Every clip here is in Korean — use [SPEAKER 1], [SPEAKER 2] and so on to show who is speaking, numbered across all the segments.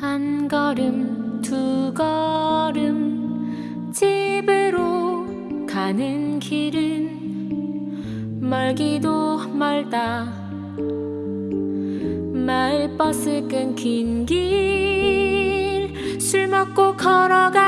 [SPEAKER 1] 한 걸음 두 걸음 집으로 가는 길은 멀기도 멀다. 마을버스 끊긴 길 술 먹고 걸어가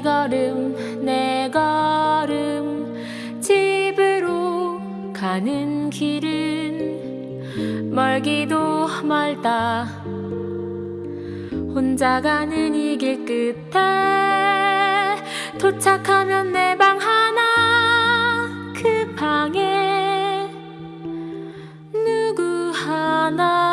[SPEAKER 1] 세 걸음 네 걸음. 집으로 가는 길은 멀기도 멀다. 혼자 가는 이 길 끝에 도착하면 내 방 하나 그 방에 누구 하나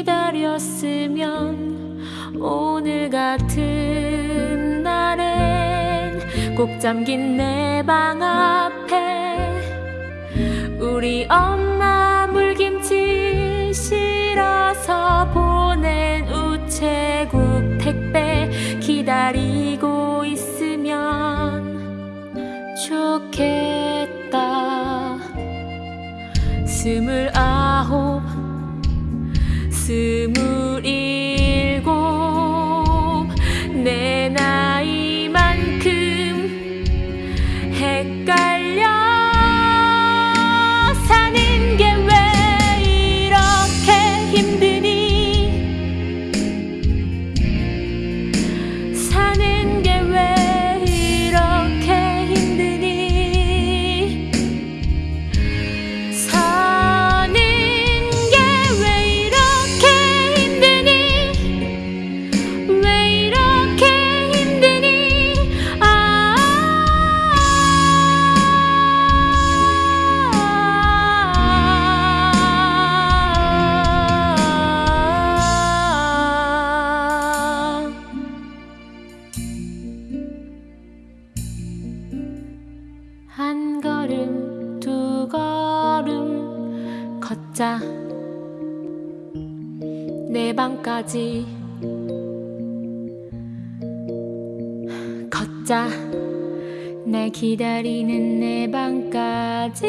[SPEAKER 1] 기다렸으면 오늘 같은 날엔 꼭 잠긴 내 방 앞에 우리 엄마 물김치 실어서 보낸 우체국 택배 기다리고 있으면 좋겠다. 스물아홉 스물 한 걸음 두 걸음 걷자. 내 방까지 걷자. 날 기다리는 내 방까지